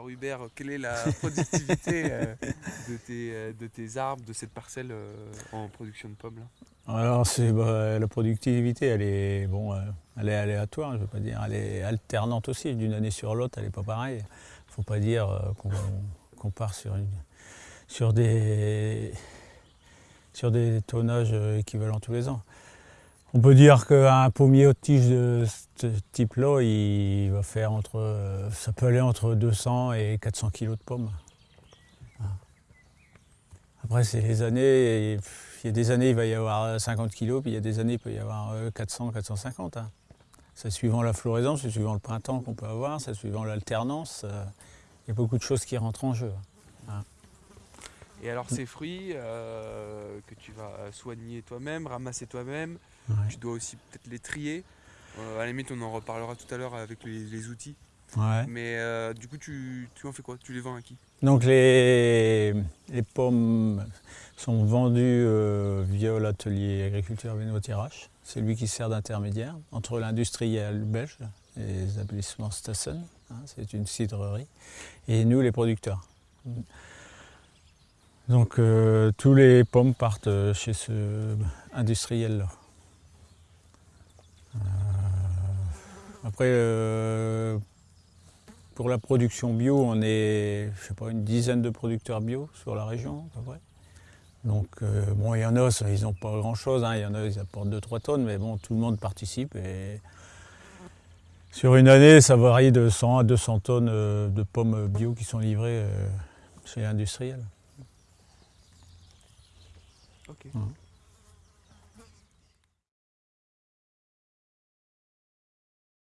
Alors Hubert, quelle est la productivité euh, de, tes, euh, de tes arbres, de cette parcelle euh, en production de pommes là? Alors bah, la productivité, elle est bon, elle est aléatoire, je veux pas dire, elle est alternante aussi. D'une année sur l'autre, elle n'est pas pareille. Il ne faut pas dire qu'on part sur des sur des tonnages équivalents tous les ans. On peut dire qu'un pommier aux tiges de ce type-là, il va faire entre, ça peut aller entre 200 et 400 kg de pommes. Après, c'est les années, il y a des années, il va y avoir 50 kg, puis il y a des années, il peut y avoir 400, 450. Hein. C'est suivant la floraison, c'est suivant le printemps qu'on peut avoir, c'est suivant l'alternance. Euh, il y a beaucoup de choses qui rentrent en jeu. Hein. Et alors ces fruits euh, que tu vas soigner toi-même, ramasser toi-même, tu dois aussi peut-être les trier. Euh, à la limite, on en reparlera tout à l'heure avec les, outils. Mais euh, du coup, tu, en fais quoi? Tu les vends à qui? Donc les, les, pommes sont vendues via l'atelier agriculture Benoît Tirache. C'est lui qui sert d'intermédiaire entre l'industriel belge et les établissements Stassen, hein, c'est une cidrerie, et nous les producteurs. Donc euh, tous les pommes partent euh, chez ce industriel-là. Euh, après, pour la production bio, on est, je sais pas, une dizaine de producteurs bio sur la région, à peu près. Donc, bon, il y en a, ils n'ont pas grand-chose, hein. il y en a, ils apportent 2-3 tonnes, mais bon, tout le monde participe. Et sur une année, ça varie de 100 à 200 tonnes de pommes bio qui sont livrées chez l'industriel. Okay. Mm.